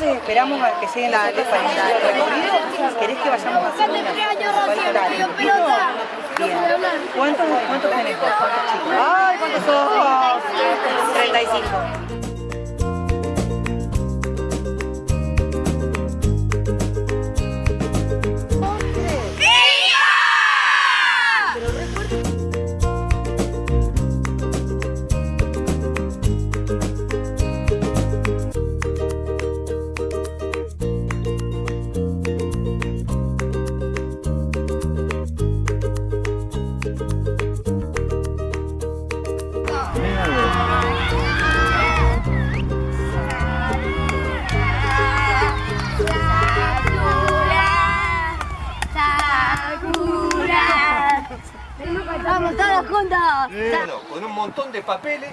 esperamos a que lleguen los otros para el recorrido. ¿Querés que vayamos una Bien. ¿Cuántos, cuántos tenés vos? ¿Cuántos chicos? ¡Ay, cuántos sos! 35. Juntos! Bueno, con un montón de papeles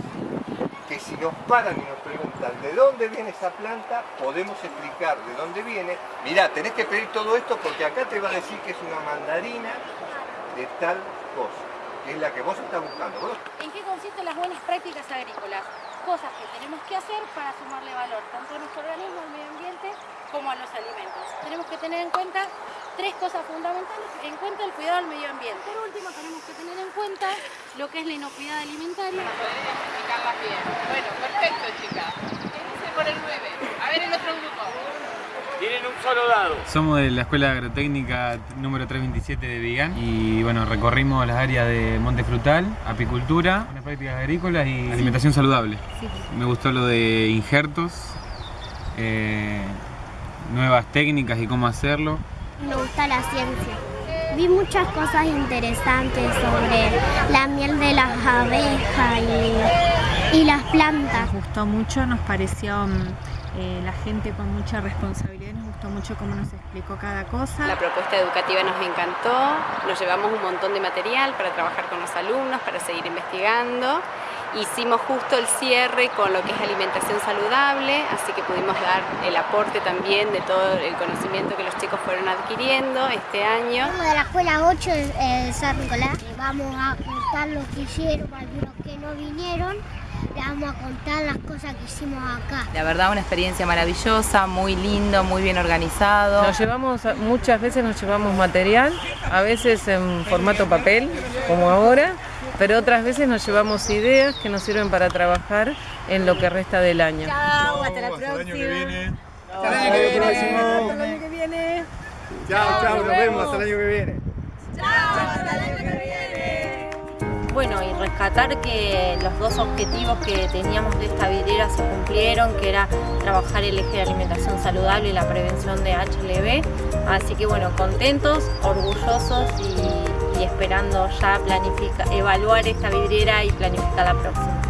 que si nos paran y nos preguntan de dónde viene esa planta, podemos explicar de dónde viene. Mirá, tenés que pedir todo esto porque acá te va a decir que es una mandarina de tal cosa, que es la que vos estás buscando. Vos ¿En qué consisten las buenas prácticas agrícolas? Cosas que tenemos que hacer para sumarle valor tanto a nuestro organismo, al medio ambiente, como a los alimentos. Tenemos que tener en cuenta tres cosas fundamentales. En cuenta el cuidado del medio ambiente. Por último, tenemos que tener en cuenta lo que es la inocuidad alimentaria. explicarlas bien. Bueno, perfecto, dado. Somos de la Escuela Agrotécnica número 327 de Vigán y bueno, recorrimos las áreas de monte frutal, apicultura, buenas prácticas agrícolas y alimentación saludable. Me gustó lo de injertos, eh, nuevas técnicas y cómo hacerlo. Me gusta la ciencia. Vi muchas cosas interesantes sobre la miel de las abejas y, y las plantas. Nos gustó mucho, nos pareció mm, eh, la gente con mucha responsabilidad, nos gustó mucho cómo nos explicó cada cosa. La propuesta educativa nos encantó, nos llevamos un montón de material para trabajar con los alumnos, para seguir investigando. Hicimos justo el cierre con lo que es alimentación saludable, así que pudimos dar el aporte también de todo el conocimiento que los chicos fueron adquiriendo este año. Somos de la escuela 8 de San Nicolás. Vamos a contar lo que hicieron, para los que no vinieron. Le vamos a contar las cosas que hicimos acá. La verdad una experiencia maravillosa, muy lindo, muy bien organizado. Nos llevamos, muchas veces nos llevamos material, a veces en formato papel, como ahora, pero otras veces nos llevamos ideas que nos sirven para trabajar en lo que resta del año. Chao, hasta la próxima. Hasta el año que viene. Hasta el año que viene. Chao, chao, nos vemos hasta el año que viene. Chao, hasta el año que viene. Bueno, y rescatar que los dos objetivos que teníamos de esta vidriera se cumplieron, que era trabajar el eje de alimentación saludable y la prevención de HLV. Así que bueno, contentos, orgullosos y, esperando ya planificar, evaluar esta vidriera y planificar la próxima.